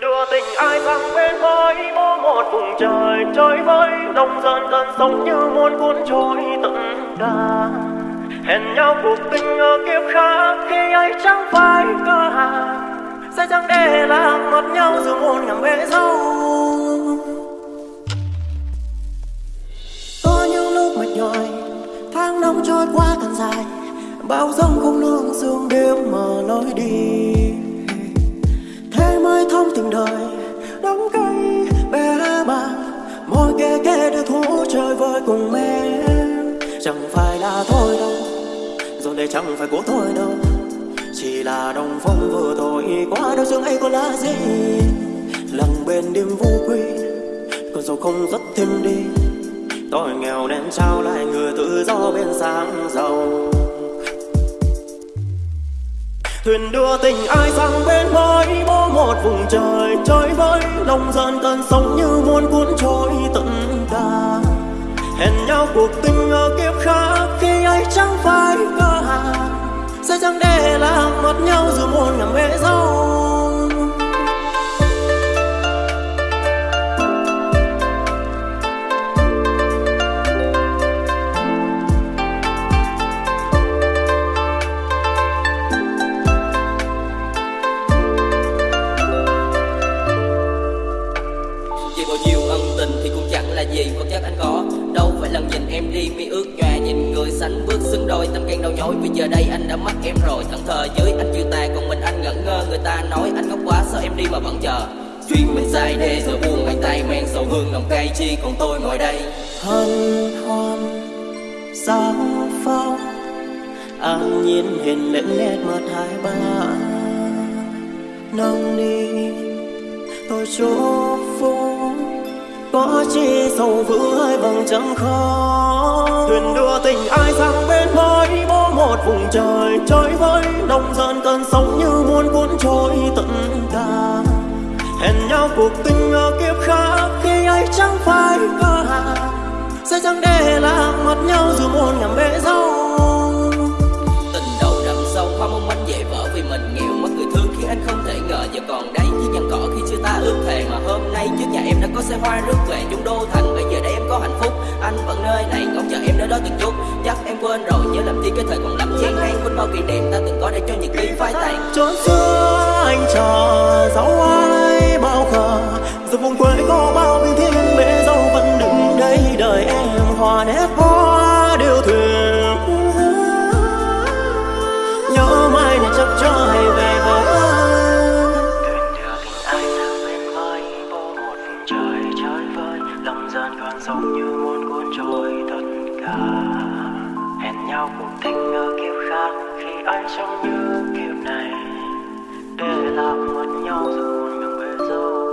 đưa tình ai sang bên mới bố một vùng trời trôi với đông dân dần sống như muôn cuốn trôi tận đà hẹn nhau cuộc tình ở kiếp khác khi ấy chẳng phải cơ hàng sẽ chẳng để làm mất nhau dù muôn ngàn bể dâu có những lúc mệt nhòi, tháng năm trôi qua càng dài, bao giông không lương sương đêm mà nói đi. Cùng em. Chẳng phải là thôi đâu rồi đây chẳng phải của tôi đâu. Chỉ là đồng phong vừa thôi qua đâu dương ấy có là gì. Lặng bên đêm vô quy còn giàu không rất thêm đi. Tôi nghèo nên trao lại người tự do bên sáng giàu. Thuyền đưa tình ai sang bên mới bố một vùng trời trời với lòng dần cơn sóng như muôn cuốn trôi cuộc tình ở kiếp khác khi ấy chẳng phải cơ hàng sẽ chẳng để làm mất nhau dù muôn ngàn bể dâu em đi mi ước nhòa Nhìn người xanh bước xứng đôi. Tâm can đau nhói vì giờ đây anh đã mất em rồi. Thẫn thờ dưới anh chưa tàn Còn mình anh ngẩn ngơ. Người ta nói anh ngốc quá Sao em đi mà vẫn chờ. Chuyện mình dài đê giờ buồn hai tay men sầu hương lòng cay chi, còn tôi ngồi đây. Hân hoan sao phong, an nhiên hiền lẫn nét mặt hai ba. Nồng đi tôi chúc phúc có chi sầu vữ hai bằng chẳng khó thuyền đưa tình ai sang bên mới bố một vùng trời trời với nông dần cơn sóng như muôn cuốn trôi tận ta hẹn nhau cuộc tình ở kiếp khác, khi ấy chẳng phải cơ hàng sẽ chẳng để làm mất nhau dù muôn ngàn bể dâu. Có xe hoa rước về chúng đô thành. Bây giờ đây em có hạnh phúc, Anh vẫn nơi này ngóng chờ em nơi đó từng chút. Chắc em quên rồi, nhớ làm chi cái thời còn lắm chen hay Quên bao kỷ niệm, ta từng có để cho những ký phai tàn. Chốn xưa anh chờ dấu ai bao khờ, dù vùng quê có bao bình thiên mẹ dâu vẫn đứng đây đợi em hòa nét hoa. làn như muốn cuốn trôi tất cả. Hẹn nhau cùng tình ở kiếp khác khi anh sống như kiếp này. Để làm mất nhau dù ngừng bế dâu.